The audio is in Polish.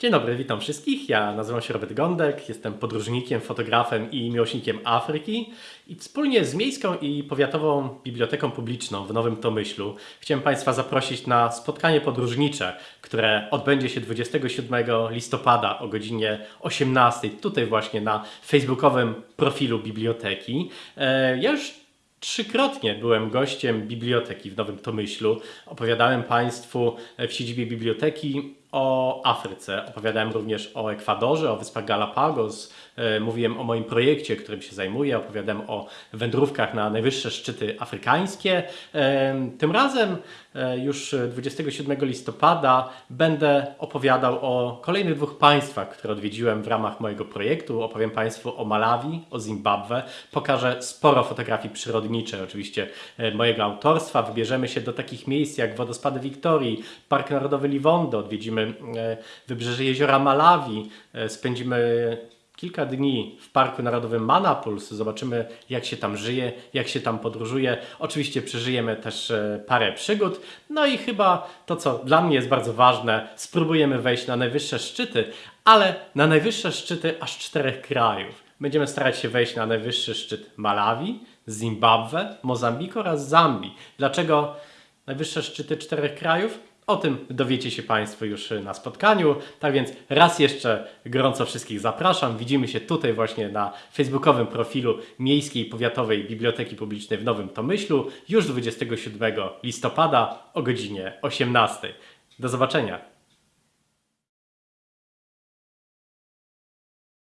Dzień dobry, witam wszystkich. Ja nazywam się Robert Gądek, jestem podróżnikiem, fotografem i miłośnikiem Afryki i wspólnie z Miejską i Powiatową Biblioteką Publiczną w Nowym Tomyślu chciałem Państwa zaprosić na spotkanie podróżnicze, które odbędzie się 27 listopada o godzinie 18 tutaj właśnie na facebookowym profilu biblioteki. E, Ja już Trzykrotnie byłem gościem biblioteki w Nowym Tomyślu. Opowiadałem Państwu w siedzibie biblioteki o Afryce. Opowiadałem również o Ekwadorze, o Wyspach Galapagos. E, Mówiłem o moim projekcie, którym się zajmuję. Opowiadałem o wędrówkach na najwyższe szczyty afrykańskie. E, Tym razem e, już 27 listopada będę opowiadał o kolejnych dwóch państwach, które odwiedziłem w ramach mojego projektu. Opowiem Państwu o Malawi, o Zimbabwe. Pokażę sporo fotografii przyrodniczych, oczywiście mojego autorstwa. Wybierzemy się do takich miejsc jak Wodospady Wiktorii, Park Narodowy Liwondo, odwiedzimy e, wybrzeże jeziora Malawi, e, spędzimy kilka dni w Parku Narodowym Manapuls, zobaczymy jak się tam żyje, jak się tam podróżuje. Oczywiście przeżyjemy też e, parę przygód. No i chyba to, co dla mnie jest bardzo ważne, spróbujemy wejść na najwyższe szczyty, ale na najwyższe szczyty aż czterech krajów. Będziemy starać się wejść na najwyższy szczyt Malawi, Zimbabwe, Mozambiku oraz Zambii. Dlaczego najwyższe szczyty czterech krajów? O tym dowiecie się Państwo już na spotkaniu. Tak więc raz jeszcze gorąco wszystkich zapraszam. Widzimy się tutaj właśnie na facebookowym profilu Miejskiej Powiatowej Biblioteki Publicznej w Nowym Tomyślu już 27 listopada o godzinie 18. Do zobaczenia.